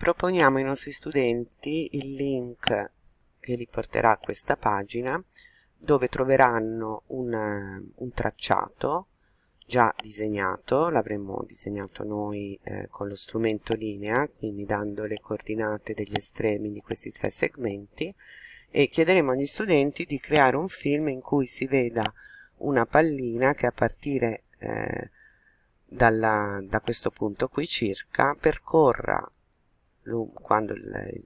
proponiamo ai nostri studenti il link che li porterà a questa pagina dove troveranno un, un tracciato già disegnato, l'avremmo disegnato noi eh, con lo strumento linea, quindi dando le coordinate degli estremi di questi tre segmenti e chiederemo agli studenti di creare un film in cui si veda una pallina che a partire eh, dalla, da questo punto qui circa percorra quando il,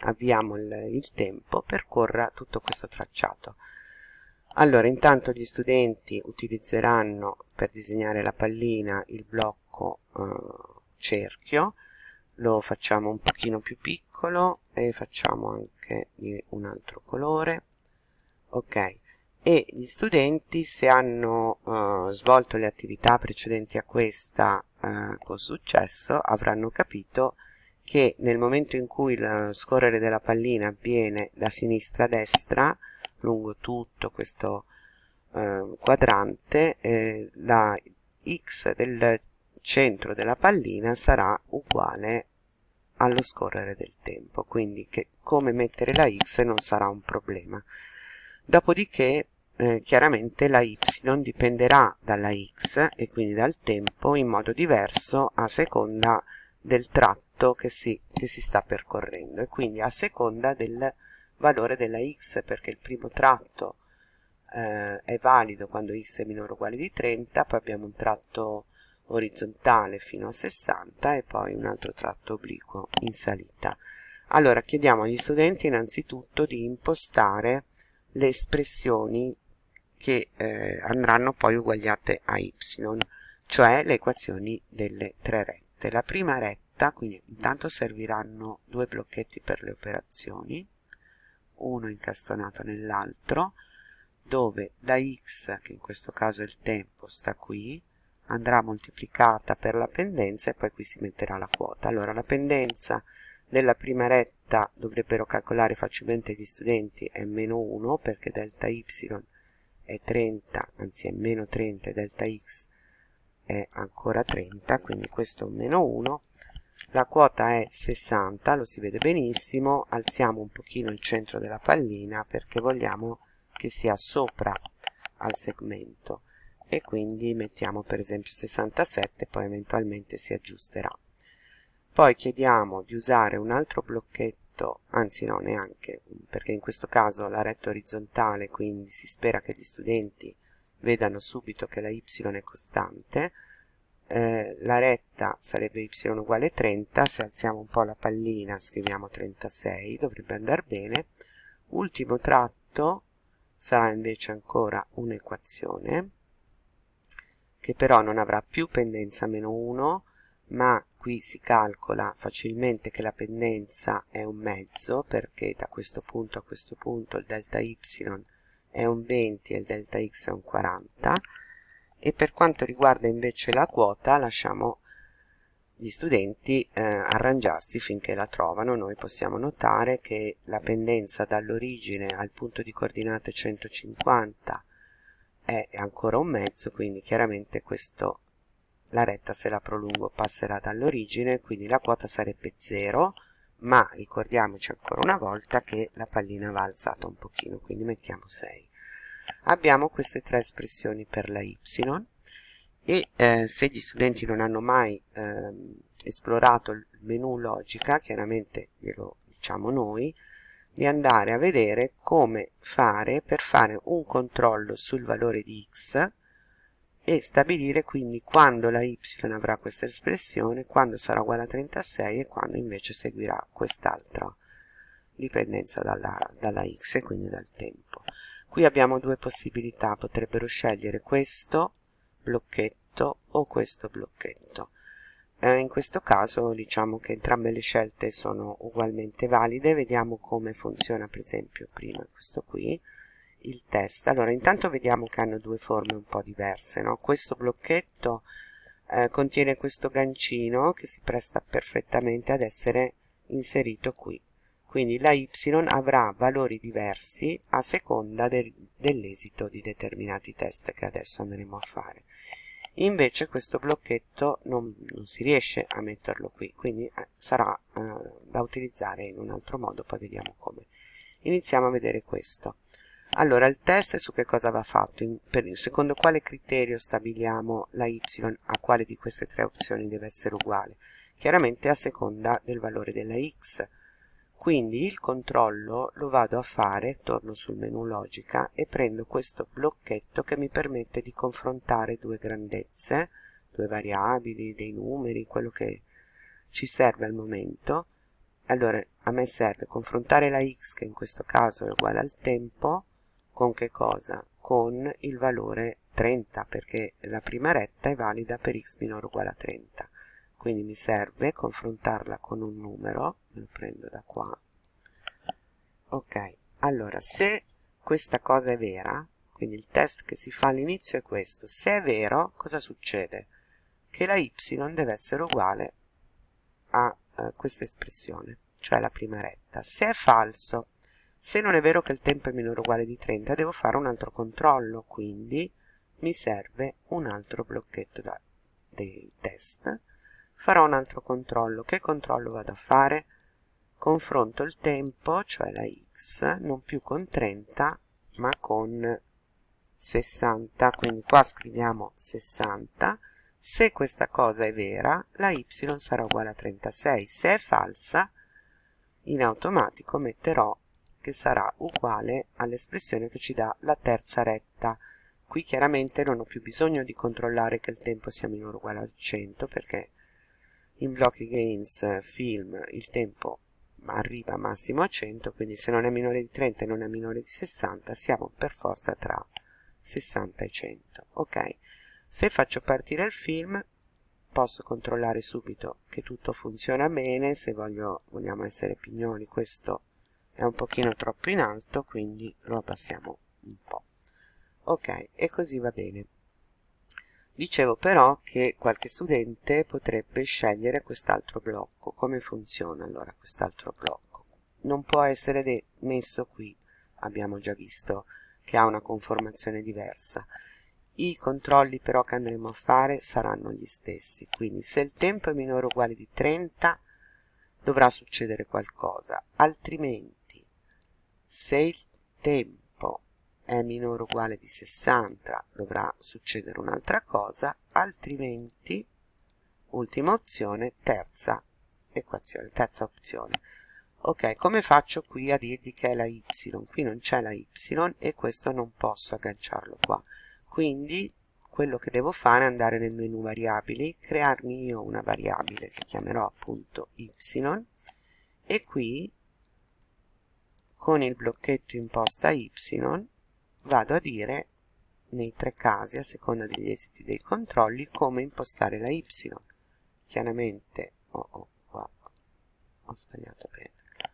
avviamo il, il tempo percorra tutto questo tracciato. Allora intanto gli studenti utilizzeranno per disegnare la pallina il blocco eh, cerchio lo facciamo un pochino più piccolo e facciamo anche di un altro colore ok? E gli studenti se hanno uh, svolto le attività precedenti a questa uh, con successo avranno capito che nel momento in cui lo scorrere della pallina avviene da sinistra a destra lungo tutto questo uh, quadrante eh, la x del centro della pallina sarà uguale allo scorrere del tempo. Quindi che come mettere la x non sarà un problema. Dopodiché eh, chiaramente la y dipenderà dalla x e quindi dal tempo in modo diverso a seconda del tratto che si, che si sta percorrendo e quindi a seconda del valore della x perché il primo tratto eh, è valido quando x è minore o uguale di 30 poi abbiamo un tratto orizzontale fino a 60 e poi un altro tratto obliquo in salita. Allora chiediamo agli studenti innanzitutto di impostare le espressioni che eh, andranno poi uguagliate a y, cioè le equazioni delle tre rette. La prima retta, quindi intanto serviranno due blocchetti per le operazioni, uno incastonato nell'altro, dove la x, che in questo caso è il tempo, sta qui, andrà moltiplicata per la pendenza e poi qui si metterà la quota. Allora la pendenza della prima retta dovrebbero calcolare facilmente gli studenti è meno 1 perché delta y è 30 anzi è meno 30 e delta x è ancora 30 quindi questo è un meno 1 la quota è 60 lo si vede benissimo. Alziamo un pochino il centro della pallina perché vogliamo che sia sopra al segmento. E quindi mettiamo per esempio 67 poi eventualmente si aggiusterà. Poi chiediamo di usare un altro blocchetto retto, anzi no neanche, perché in questo caso la retta orizzontale, quindi si spera che gli studenti vedano subito che la y è costante, eh, la retta sarebbe y uguale 30, se alziamo un po' la pallina scriviamo 36, dovrebbe andare bene, ultimo tratto sarà invece ancora un'equazione, che però non avrà più pendenza meno 1, ma qui si calcola facilmente che la pendenza è un mezzo perché da questo punto a questo punto il delta y è un 20 e il delta x è un 40 e per quanto riguarda invece la quota lasciamo gli studenti eh, arrangiarsi finché la trovano. Noi possiamo notare che la pendenza dall'origine al punto di coordinate 150 è ancora un mezzo quindi chiaramente questo la retta se la prolungo passerà dall'origine quindi la quota sarebbe 0 ma ricordiamoci ancora una volta che la pallina va alzata un pochino quindi mettiamo 6 abbiamo queste tre espressioni per la y e eh, se gli studenti non hanno mai eh, esplorato il menu logica chiaramente glielo diciamo noi di andare a vedere come fare per fare un controllo sul valore di x e stabilire quindi quando la y avrà questa espressione, quando sarà uguale a 36 e quando invece seguirà quest'altra dipendenza dalla, dalla x e quindi dal tempo. Qui abbiamo due possibilità, potrebbero scegliere questo blocchetto o questo blocchetto. Eh, in questo caso diciamo che entrambe le scelte sono ugualmente valide, vediamo come funziona per esempio prima questo qui, il test. Allora intanto vediamo che hanno due forme un po' diverse no? questo blocchetto eh, contiene questo gancino che si presta perfettamente ad essere inserito qui. Quindi la y avrà valori diversi a seconda de dell'esito di determinati test che adesso andremo a fare. Invece questo blocchetto non, non si riesce a metterlo qui quindi eh, sarà eh, da utilizzare in un altro modo poi vediamo come. Iniziamo a vedere questo allora il test su che cosa va fatto in, per, secondo quale criterio stabiliamo la y a quale di queste tre opzioni deve essere uguale chiaramente a seconda del valore della x quindi il controllo lo vado a fare, torno sul menu logica e prendo questo blocchetto che mi permette di confrontare due grandezze, due variabili, dei numeri, quello che ci serve al momento. Allora a me serve confrontare la x che in questo caso è uguale al tempo con che cosa? Con il valore 30 perché la prima retta è valida per x minore uguale a 30 quindi mi serve confrontarla con un numero lo prendo da qua. Ok allora se questa cosa è vera quindi il test che si fa all'inizio è questo se è vero cosa succede? Che la y deve essere uguale a eh, questa espressione cioè la prima retta. Se è falso se non è vero che il tempo è minore o uguale di 30 devo fare un altro controllo quindi mi serve un altro blocchetto da, dei test. Farò un altro controllo. Che controllo vado a fare? Confronto il tempo cioè la x non più con 30 ma con 60 quindi qua scriviamo 60 se questa cosa è vera la y sarà uguale a 36 se è falsa in automatico metterò che sarà uguale all'espressione che ci dà la terza retta. Qui chiaramente non ho più bisogno di controllare che il tempo sia minore o uguale a 100 perché in blocchi games film il tempo arriva massimo a 100 quindi se non è minore di 30 e non è minore di 60 siamo per forza tra 60 e 100 ok? Se faccio partire il film posso controllare subito che tutto funziona bene se voglio, vogliamo essere pignoni questo è un pochino troppo in alto quindi lo abbassiamo un po' ok e così va bene Dicevo però che qualche studente potrebbe scegliere quest'altro blocco. Come funziona allora quest'altro blocco? Non può essere messo qui, abbiamo già visto che ha una conformazione diversa. I controlli però che andremo a fare saranno gli stessi, quindi se il tempo è minore o uguale di 30 dovrà succedere qualcosa, altrimenti se il tempo è minore o uguale di 60 dovrà succedere un'altra cosa altrimenti ultima opzione terza equazione terza opzione. Ok come faccio qui a dirgli che è la y? Qui non c'è la y e questo non posso agganciarlo qua. Quindi quello che devo fare è andare nel menu variabili crearmi io una variabile che chiamerò appunto y e qui con il blocchetto imposta y vado a dire nei tre casi a seconda degli esiti dei controlli come impostare la y. Chiaramente oh, oh, qua ho sbagliato a prendere.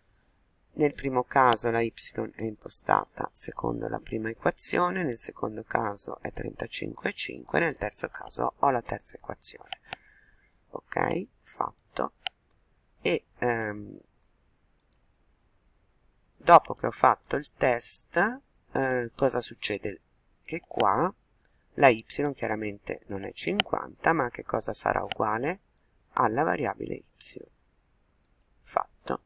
Nel primo caso la y è impostata secondo la prima equazione nel secondo caso è 35,5 nel terzo caso ho la terza equazione. Ok? Fatto. E ehm, dopo che ho fatto il test eh, cosa succede? Che qua la y chiaramente non è 50, ma che cosa sarà uguale? Alla variabile y. Fatto.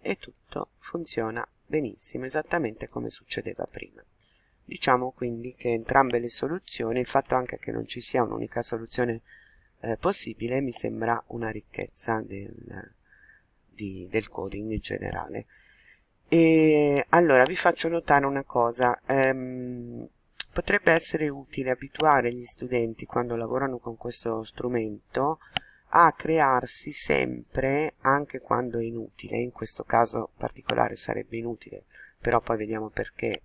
E tutto funziona benissimo, esattamente come succedeva prima. Diciamo quindi che entrambe le soluzioni, il fatto anche che non ci sia un'unica soluzione eh, possibile, mi sembra una ricchezza del, di, del coding in generale. E allora vi faccio notare una cosa, ehm, potrebbe essere utile abituare gli studenti quando lavorano con questo strumento a crearsi sempre, anche quando è inutile, in questo caso particolare sarebbe inutile, però poi vediamo perché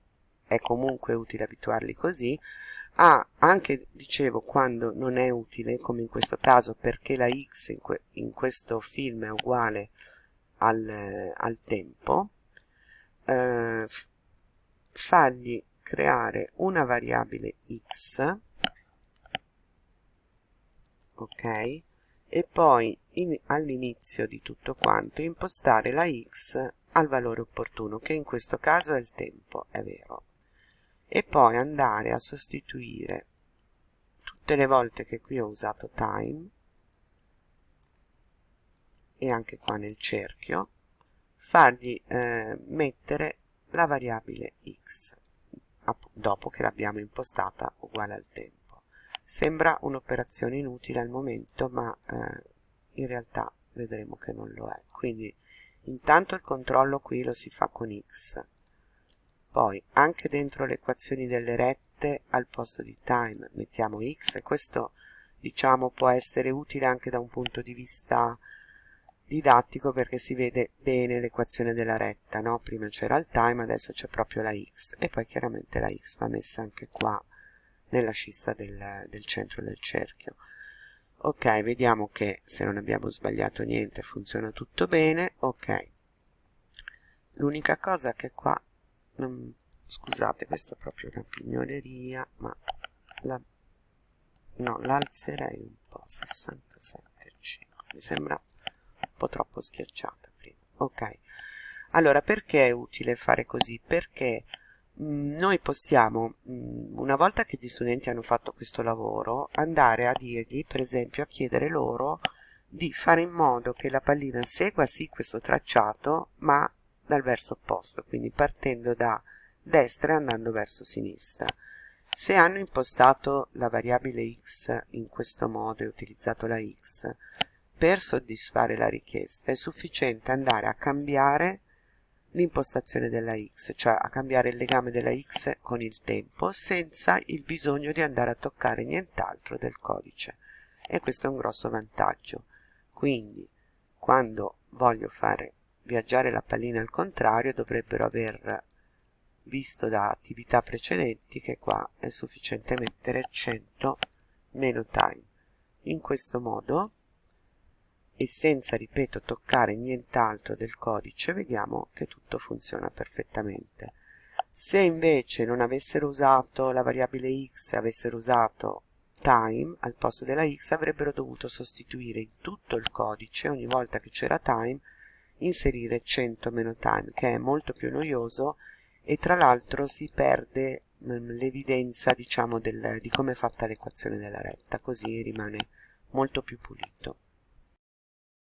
è comunque utile abituarli così, a anche, dicevo, quando non è utile, come in questo caso, perché la x in, que in questo film è uguale al, al tempo, eh, fargli creare una variabile x ok? E poi all'inizio di tutto quanto impostare la x al valore opportuno che in questo caso è il tempo è vero. E poi andare a sostituire tutte le volte che qui ho usato time e anche qua nel cerchio fargli eh, mettere la variabile x dopo che l'abbiamo impostata uguale al tempo. Sembra un'operazione inutile al momento ma eh, in realtà vedremo che non lo è. Quindi intanto il controllo qui lo si fa con x poi anche dentro le equazioni delle rette al posto di time mettiamo x e questo diciamo può essere utile anche da un punto di vista didattico perché si vede bene l'equazione della retta, no? prima c'era il time, adesso c'è proprio la x e poi chiaramente la x va messa anche qua nella scissa del, del centro del cerchio. Ok, vediamo che se non abbiamo sbagliato niente funziona tutto bene, ok. L'unica cosa che qua, non, scusate, questo è proprio una pignoleria, ma la, no, l'alzerei un po', 67,5, mi sembra po' troppo schiacciata prima. Ok. Allora perché è utile fare così? Perché mh, mm, noi possiamo mh, mm, una volta che gli studenti hanno fatto questo lavoro andare a dirgli per esempio a chiedere loro di fare in modo che la pallina segua sì questo tracciato ma dal verso opposto quindi partendo da destra e andando verso sinistra. Se hanno impostato la variabile x in questo modo e utilizzato la x per soddisfare la richiesta è sufficiente andare a cambiare l'impostazione della x, cioè a cambiare il legame della x con il tempo senza il bisogno di andare a toccare nient'altro del codice e questo è un grosso vantaggio. Quindi quando voglio fare viaggiare la pallina al contrario dovrebbero aver visto da attività precedenti che qua è sufficiente mettere 100 meno time. In questo modo e senza, ripeto, toccare nient'altro del codice, vediamo che tutto funziona perfettamente. Se invece non avessero usato la variabile x, avessero usato time al posto della x, avrebbero dovuto sostituire in tutto il codice, ogni volta che c'era time, inserire 100 meno time, che è molto più noioso e tra l'altro si perde mm, l'evidenza diciamo di come è fatta l'equazione della retta, così rimane molto più pulito.